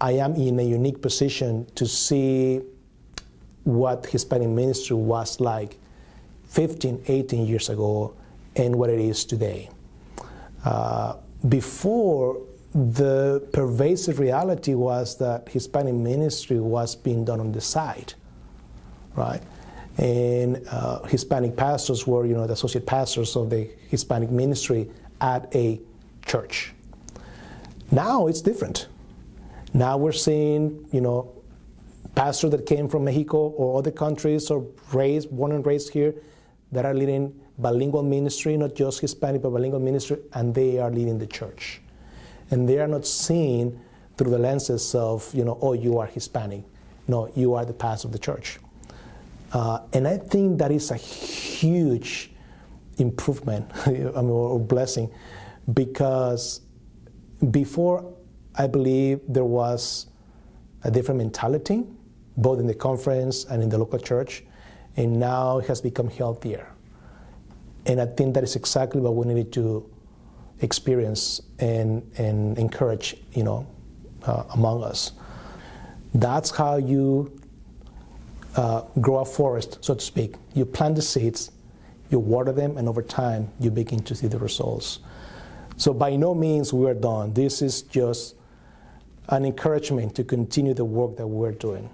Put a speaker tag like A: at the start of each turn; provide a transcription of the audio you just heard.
A: I am in a unique position to see what Hispanic ministry was like 15, 18 years ago and what it is today. Uh, before, the pervasive reality was that Hispanic ministry was being done on the side, right? And uh, Hispanic pastors were, you know, the associate pastors of the Hispanic ministry at a church. Now it's different. Now we're seeing, you know, pastors that came from Mexico or other countries or raised, born and raised here that are leading bilingual ministry, not just Hispanic, but bilingual ministry, and they are leading the church. And they are not seen through the lenses of, you know, oh, you are Hispanic. No, you are the pastor of the church. Uh, and I think that is a huge improvement I mean, or blessing because before I believe there was a different mentality, both in the conference and in the local church, and now it has become healthier. And I think that is exactly what we needed to experience and, and encourage, you know, uh, among us. That's how you uh, grow a forest, so to speak. You plant the seeds, you water them, and over time you begin to see the results. So by no means we are done. This is just an encouragement to continue the work that we're doing.